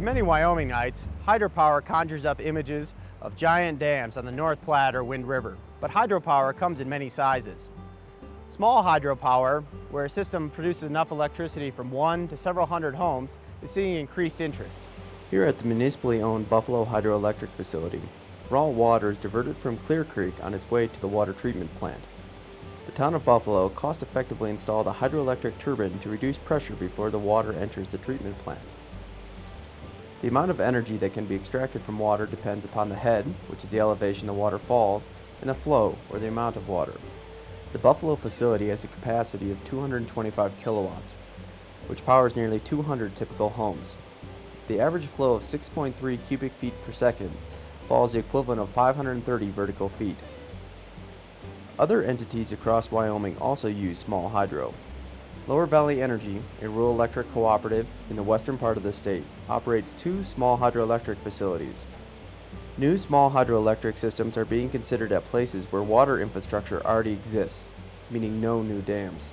To many Wyomingites, hydropower conjures up images of giant dams on the North Platte or Wind River, but hydropower comes in many sizes. Small hydropower, where a system produces enough electricity from one to several hundred homes, is seeing increased interest. Here at the municipally owned Buffalo Hydroelectric Facility, raw water is diverted from Clear Creek on its way to the water treatment plant. The town of Buffalo cost-effectively installed a hydroelectric turbine to reduce pressure before the water enters the treatment plant. The amount of energy that can be extracted from water depends upon the head, which is the elevation the water falls, and the flow, or the amount of water. The Buffalo facility has a capacity of 225 kilowatts, which powers nearly 200 typical homes. The average flow of 6.3 cubic feet per second falls the equivalent of 530 vertical feet. Other entities across Wyoming also use small hydro. Lower Valley Energy, a rural electric cooperative in the western part of the state, operates two small hydroelectric facilities. New small hydroelectric systems are being considered at places where water infrastructure already exists, meaning no new dams.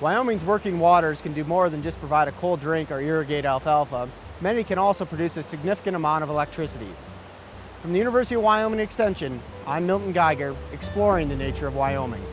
Wyoming's working waters can do more than just provide a cold drink or irrigate alfalfa. Many can also produce a significant amount of electricity. From the University of Wyoming Extension, I'm Milton Geiger, exploring the nature of Wyoming.